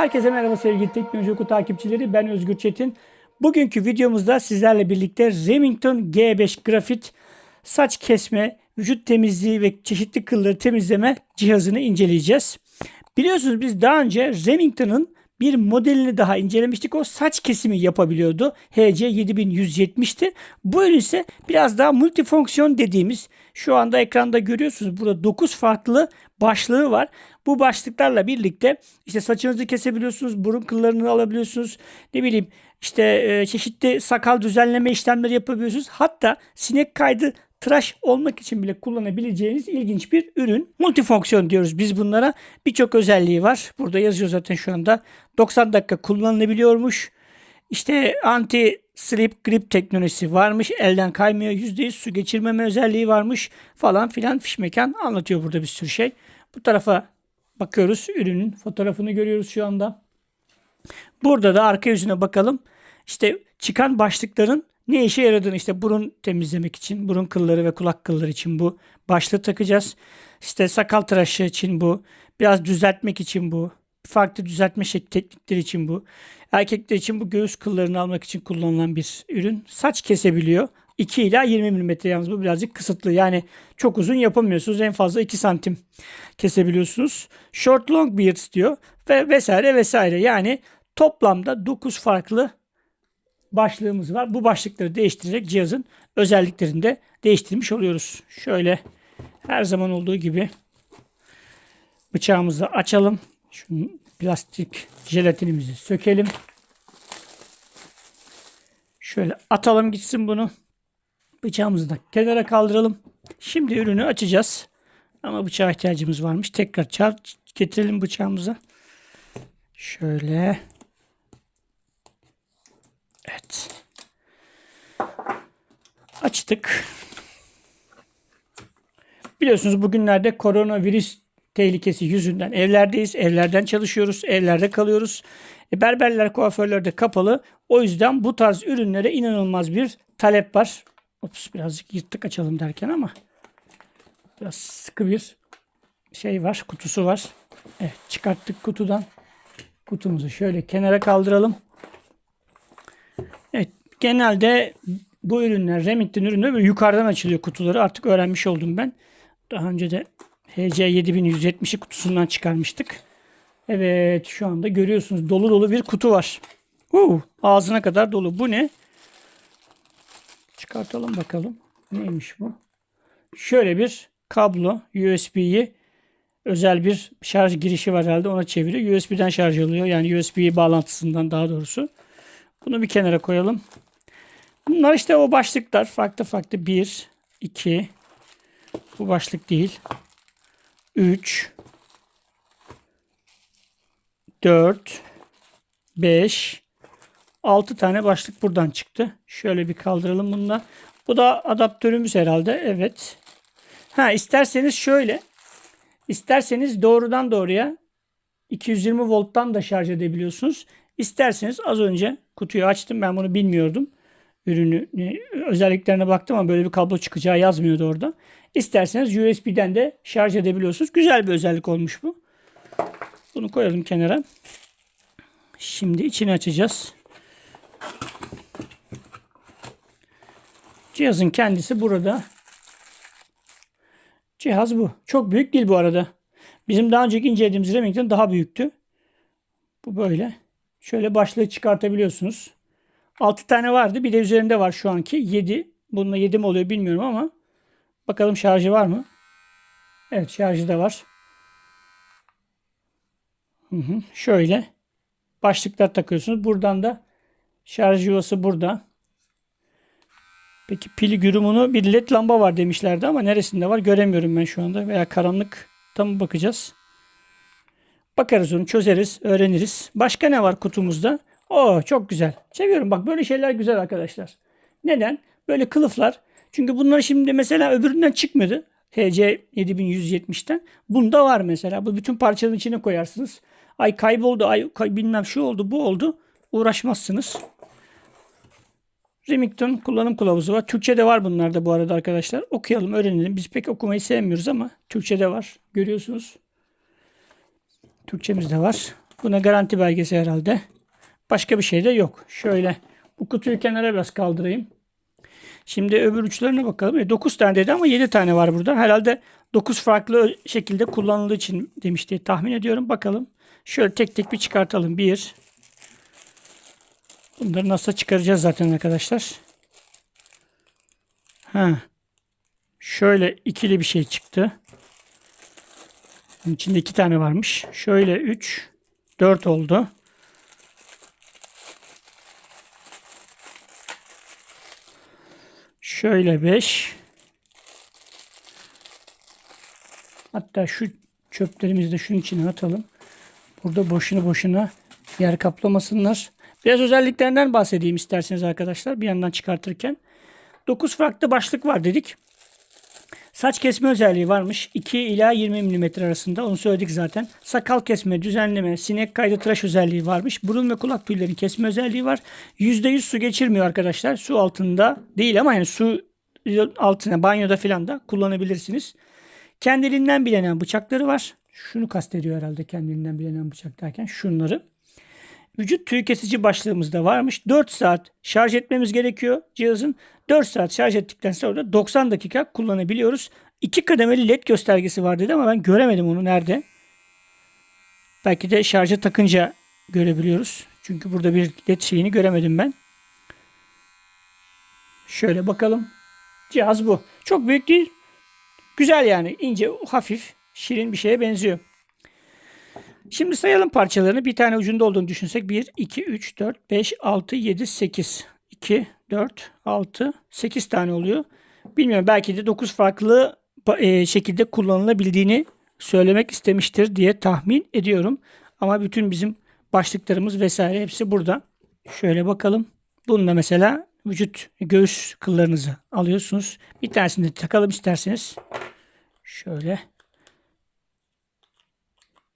Herkese merhaba sevgili Teknoloji Oku takipçileri. Ben Özgür Çetin. Bugünkü videomuzda sizlerle birlikte Remington G5 Grafit saç kesme, vücut temizliği ve çeşitli kılları temizleme cihazını inceleyeceğiz. Biliyorsunuz biz daha önce Remington'ın bir modelini daha incelemiştik. O saç kesimi yapabiliyordu. HC 7170'ti. Bu ürün ise biraz daha multifonksiyon dediğimiz şu anda ekranda görüyorsunuz. Burada 9 farklı başlığı var. Bu başlıklarla birlikte işte saçınızı kesebiliyorsunuz, burun kıllarını alabiliyorsunuz. Ne bileyim işte e, çeşitli sakal düzenleme işlemleri yapabiliyorsunuz. Hatta sinek kaydı tıraş olmak için bile kullanabileceğiniz ilginç bir ürün. Multifonksiyon diyoruz biz bunlara. Birçok özelliği var. Burada yazıyor zaten şu anda. 90 dakika kullanılabiliyormuş. İşte anti slip grip teknolojisi varmış. Elden kaymıyor. %100 su geçirmeme özelliği varmış falan filan fişmekan anlatıyor burada bir sürü şey. Bu tarafa bakıyoruz. Ürünün fotoğrafını görüyoruz şu anda. Burada da arka yüzüne bakalım. İşte çıkan başlıkların ne işe yaradığını işte burun temizlemek için, burun kılları ve kulak kılları için bu başlığı takacağız. İşte sakal tıraşı için bu, biraz düzeltmek için bu, farklı düzeltme teknikleri için bu. Erkekler için bu göğüs kıllarını almak için kullanılan bir ürün. Saç kesebiliyor. 2 ila 20 mm yalnız bu birazcık kısıtlı. Yani çok uzun yapamıyorsunuz. En fazla 2 santim kesebiliyorsunuz. Short long beards diyor ve vesaire vesaire. Yani toplamda 9 farklı başlığımız var. Bu başlıkları değiştirerek cihazın özelliklerini de değiştirmiş oluyoruz. Şöyle her zaman olduğu gibi bıçağımızı açalım. Şu plastik jelatinimizi sökelim. Şöyle atalım gitsin bunu. Bıçağımızı da kenara kaldıralım. Şimdi ürünü açacağız. Ama bıçağa ihtiyacımız varmış. Tekrar çar getirelim bıçağımıza. Şöyle. Evet. Açtık. Biliyorsunuz bugünlerde koronavirüs tehlikesi yüzünden evlerdeyiz. Evlerden çalışıyoruz. Evlerde kalıyoruz. E, berberler, kuaförler de kapalı. O yüzden bu tarz ürünlere inanılmaz bir talep var. Ops birazcık yırttık açalım derken ama biraz sıkı bir şey var. Kutusu var. Evet çıkarttık kutudan. Kutumuzu şöyle kenara kaldıralım. Genelde bu ürünler Remington ürünleri böyle yukarıdan açılıyor kutuları. Artık öğrenmiş oldum ben. Daha önce de HC 7170'i kutusundan çıkarmıştık. Evet şu anda görüyorsunuz dolu dolu bir kutu var. Uh, ağzına kadar dolu. Bu ne? Çıkartalım bakalım. Neymiş bu? Şöyle bir kablo USB'yi özel bir şarj girişi var herhalde ona çeviriyor. USB''den şarj oluyor. Yani USB bağlantısından daha doğrusu. Bunu bir kenara koyalım. Bunlar işte o başlıklar. Farklı farklı. 1, 2, bu başlık değil. 3, 4, 5, 6 tane başlık buradan çıktı. Şöyle bir kaldıralım bunu da. Bu da adaptörümüz herhalde. Evet. Ha isterseniz şöyle. İsterseniz doğrudan doğruya 220 volttan da şarj edebiliyorsunuz. İsterseniz az önce kutuyu açtım. Ben bunu bilmiyordum. Ürünü özelliklerine baktım ama böyle bir kablo çıkacağı yazmıyordu orada. İsterseniz USB'den de şarj edebiliyorsunuz. Güzel bir özellik olmuş bu. Bunu koyalım kenara. Şimdi içini açacağız. Cihazın kendisi burada. Cihaz bu. Çok büyük değil bu arada. Bizim daha önceki incelediğimiz Remington daha büyüktü. Bu böyle. Şöyle başlığı çıkartabiliyorsunuz. 6 tane vardı. Bir de üzerinde var şu anki. 7. Bununla 7 mi oluyor bilmiyorum ama. Bakalım şarjı var mı? Evet şarjı da var. Hı hı. Şöyle. Başlıklar takıyorsunuz. Buradan da şarj yuvası burada. Peki pili gürümünü bir led lamba var demişlerdi ama neresinde var göremiyorum ben şu anda. Veya karanlık tam bakacağız. Bakarız onu çözeriz, öğreniriz. Başka ne var kutumuzda? Oo çok güzel. Seviyorum bak böyle şeyler güzel arkadaşlar. Neden? Böyle kılıflar. Çünkü bunlar şimdi mesela öbüründen çıkmadı. HC 7170'ten. Bunda var mesela. Bu bütün parçanın içine koyarsınız. Ay kayboldu, ay kay, bilmem şu oldu, bu oldu. Uğraşmazsınız. Remington kullanım kılavuzu var. Türkçe'de var bunlarda bu arada arkadaşlar. Okuyalım, öğrenelim. Biz pek okumayı sevmiyoruz ama Türkçe'de var. Görüyorsunuz. Türkçemiz de var. Buna garanti belgesi herhalde. Başka bir şey de yok. Şöyle bu kutuyu kenara biraz kaldırayım. Şimdi öbür uçlarına bakalım. 9 tane dedi ama 7 tane var burada. Herhalde 9 farklı şekilde kullanıldığı için demiş diye tahmin ediyorum. Bakalım. Şöyle tek tek bir çıkartalım. 1 Bunları nasıl çıkaracağız zaten arkadaşlar. Ha. Şöyle ikili bir şey çıktı. Bunun içinde iki tane varmış. Şöyle 3 4 oldu. Şöyle 5. Hatta şu çöplerimizi de şunun içine atalım. Burada boşuna boşuna yer kaplamasınlar. Biraz özelliklerinden bahsedeyim isterseniz arkadaşlar bir yandan çıkartırken. 9 farklı başlık var dedik. Saç kesme özelliği varmış. 2 ila 20 mm arasında. Onu söyledik zaten. Sakal kesme, düzenleme, sinek kaydı tıraş özelliği varmış. Burun ve kulak tüylerini kesme özelliği var. %100 su geçirmiyor arkadaşlar. Su altında değil ama yani su altına banyoda filan da kullanabilirsiniz. Kendiliğinden bilenen bıçakları var. Şunu kastediyor herhalde kendiliğinden bilenen bıçak derken şunları. Vücut tüy kesici başlığımız da varmış. 4 saat şarj etmemiz gerekiyor cihazın. 4 saat şarj ettikten sonra da 90 dakika kullanabiliyoruz. 2 kademeli led göstergesi var dedi ama ben göremedim onu nerede. Belki de şarja takınca görebiliyoruz. Çünkü burada bir led şeyini göremedim ben. Şöyle bakalım. Cihaz bu. Çok büyük değil. Güzel yani. ince, hafif, şirin bir şeye benziyor. Şimdi sayalım parçalarını. Bir tane ucunda olduğunu düşünsek. 1, 2, 3, 4, 5, 6, 7, 8. 2, 4, 6, 8 tane oluyor. Bilmiyorum belki de 9 farklı e, şekilde kullanılabildiğini söylemek istemiştir diye tahmin ediyorum. Ama bütün bizim başlıklarımız vesaire hepsi burada. Şöyle bakalım. Bunda mesela vücut göğüs kıllarınızı alıyorsunuz. Bir tanesini de takalım isterseniz. Şöyle.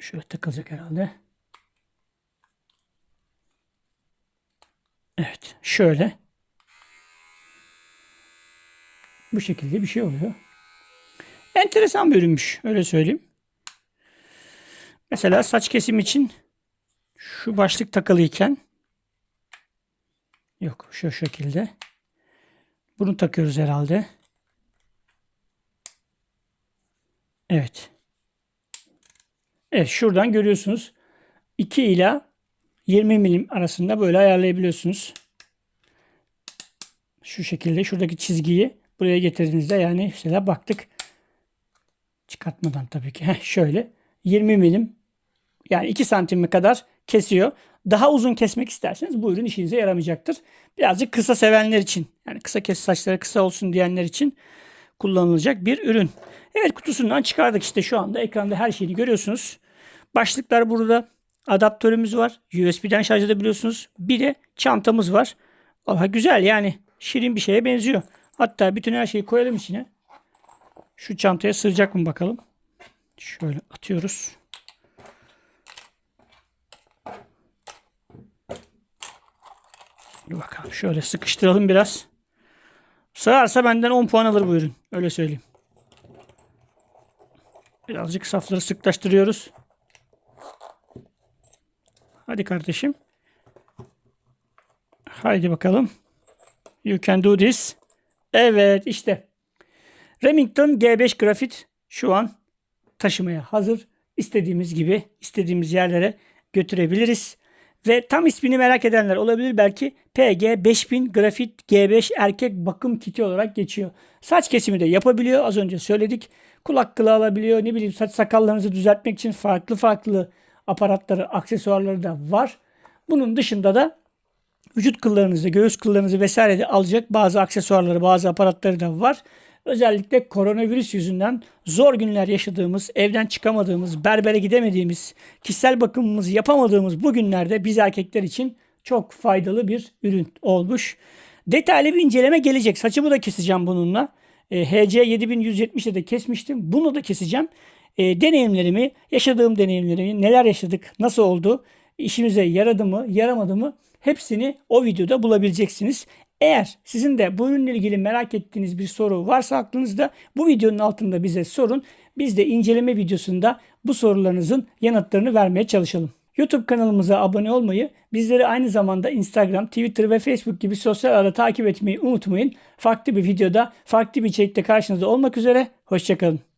Şöyle takılacak herhalde. Evet. Şöyle. Bu şekilde bir şey oluyor. Enteresan bir ürünmüş. Öyle söyleyeyim. Mesela saç kesim için şu başlık takılıyken yok şu şekilde bunu takıyoruz herhalde. Evet. Evet şuradan görüyorsunuz. 2 ila 20 milim arasında böyle ayarlayabiliyorsunuz. Şu şekilde şuradaki çizgiyi buraya getirdiğinizde yani mesela baktık. Çıkartmadan tabii ki. Şöyle 20 milim yani 2 santime kadar kesiyor. Daha uzun kesmek isterseniz bu ürün işinize yaramayacaktır. Birazcık kısa sevenler için yani kısa kes saçları kısa olsun diyenler için kullanılacak bir ürün. Evet kutusundan çıkardık işte şu anda ekranda her şeyini görüyorsunuz. Başlıklar burada. Adaptörümüz var. USB'den şarj edebiliyorsunuz. Bir de çantamız var. Valla güzel yani. Şirin bir şeye benziyor. Hatta bütün her şeyi koyalım içine. Şu çantaya sığacak mı bakalım. Şöyle atıyoruz. Dur bakalım şöyle sıkıştıralım biraz. Sığarsa benden 10 puan alır bu ürün. Öyle söyleyeyim. Birazcık safları sıklaştırıyoruz. Hadi kardeşim. Haydi bakalım. You can do this. Evet işte. Remington G5 grafit şu an taşımaya hazır. İstediğimiz gibi istediğimiz yerlere götürebiliriz. Ve tam ismini merak edenler olabilir belki PG 5000 Grafit G5 erkek bakım kiti olarak geçiyor. Saç kesimi de yapabiliyor az önce söyledik. Kulak kılı alabiliyor ne bileyim saç sakallarınızı düzeltmek için farklı farklı aparatları aksesuarları da var. Bunun dışında da vücut kıllarınızı, göğüs kıllarınızı vesaire de alacak bazı aksesuarları, bazı aparatları da var. Özellikle koronavirüs yüzünden zor günler yaşadığımız, evden çıkamadığımız, berbere gidemediğimiz, kişisel bakımımızı yapamadığımız bu günlerde biz erkekler için çok faydalı bir ürün olmuş. Detaylı bir inceleme gelecek. Saçımı da keseceğim bununla. E, HC 7170'de de kesmiştim. Bunu da keseceğim. E, deneyimlerimi, yaşadığım deneyimlerimi, neler yaşadık, nasıl oldu, işimize yaradı mı, yaramadı mı hepsini o videoda bulabileceksiniz. Eğer sizin de bu ürünle ilgili merak ettiğiniz bir soru varsa aklınızda bu videonun altında bize sorun. Biz de inceleme videosunda bu sorularınızın yanıtlarını vermeye çalışalım. YouTube kanalımıza abone olmayı, bizleri aynı zamanda Instagram, Twitter ve Facebook gibi sosyal ağda takip etmeyi unutmayın. Farklı bir videoda, farklı bir içerikte karşınızda olmak üzere. Hoşçakalın.